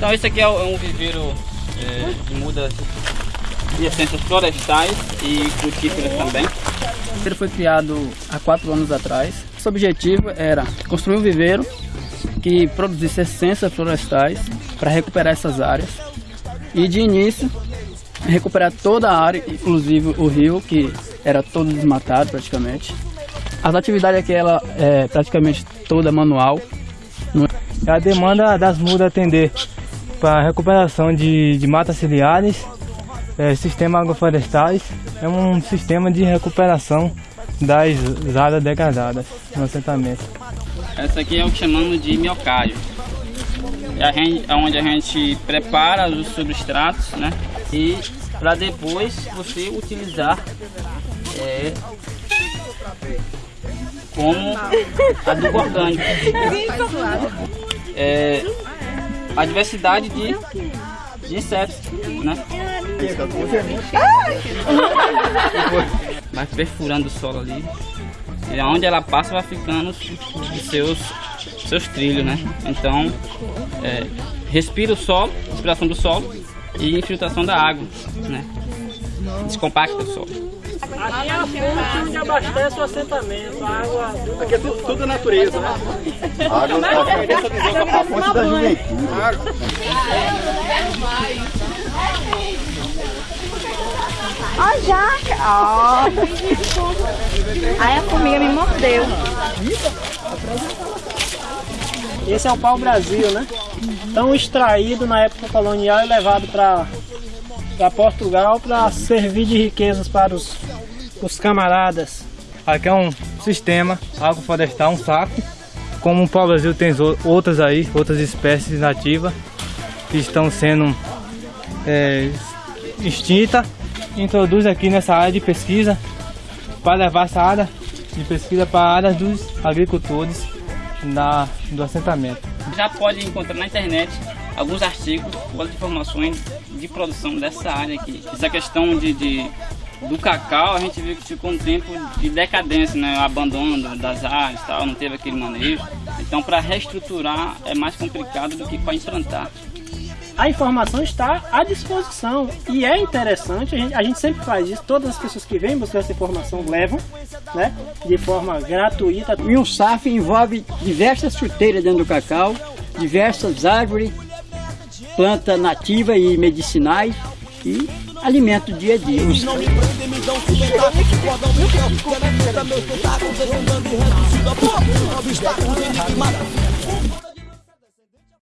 Então esse aqui é um viveiro é, de mudas de essências florestais e frutíferas também. Ele foi criado há quatro anos atrás. Seu objetivo era construir um viveiro que produzisse essências florestais para recuperar essas áreas. E de início, recuperar toda a área, inclusive o rio, que era todo desmatado praticamente. As atividades aqui ela é praticamente toda manual. É a demanda das mudas atender para recuperação de, de matas ciliares, é, sistema agroflorestais, é um sistema de recuperação das áreas degradadas no assentamento. Essa aqui é o que chamamos de miocárdio. É, onde a gente prepara os substratos, né? E para depois você utilizar é, como adubo orgânico. É, a diversidade de, de insetos, né? Vai perfurando o solo ali. E onde ela passa vai ficando os seus, seus trilhos, né? Então, é, respira o solo, respiração do solo e infiltração da água, né? Descompacta o solo. Aqui é a fonte onde abastece o assentamento, a água... Aqui é tudo, tudo natureza, né? A água é a fonte da juventude. Ó, oh, jaca! Ó! Aí a formiga me mordeu. Esse é o pau-brasil, né? Tão extraído na época colonial e levado para Portugal para servir de riquezas para os, os camaradas. Aqui é um sistema agroflorestal, um saco. Como o pau-brasil tem outras aí, outras espécies nativas que estão sendo é, extintas introduz aqui nessa área de pesquisa para levar essa área de pesquisa para a área dos agricultores da, do assentamento. Já pode encontrar na internet alguns artigos com as informações de produção dessa área aqui. Essa questão de, de do cacau, a gente viu que ficou um tempo de decadência, né? abandono das áreas, tal, não teve aquele manejo. Então, para reestruturar é mais complicado do que para implantar a informação está à disposição e é interessante, a gente, a gente, sempre faz isso, todas as pessoas que vêm buscar essa informação levam, né, de forma gratuita. E um SAF envolve diversas chuteiras dentro do cacau, diversas árvores, plantas nativas e medicinais e alimento dia a dia.